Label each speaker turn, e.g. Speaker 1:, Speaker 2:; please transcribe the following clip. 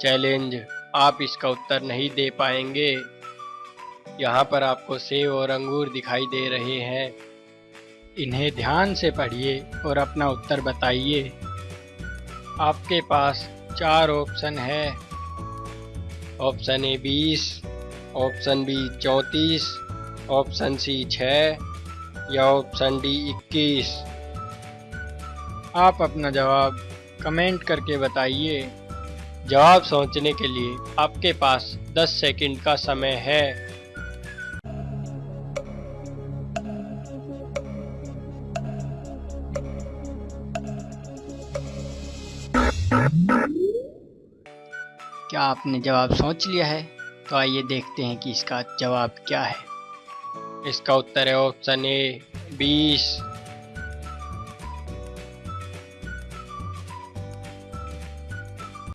Speaker 1: Challenge आप इसका उत्तर नहीं दे पाएँगे। यहाँ पर आपको सेब और अंगूर दिखाई दे रहे हैं। इन्हें ध्यान से पढ़िए और अपना उत्तर बताइए। आपके पास चार ऑप्शन है। ऑप्शन ए बीस, ऑप्शन बी चौंतीस, ऑप्शन सी छः या ऑप्शन डी इक्कीस। आप अपना जवाब कमेंट करके बताइए। जवाब सोचने के लिए आपके पास 10 सेकंड का समय है।
Speaker 2: क्या आपने जवाब सोच लिया है? तो आइए देखते हैं कि इसका जवाब क्या है।
Speaker 1: इसका उत्तर है ऑप्शन ए, बीस।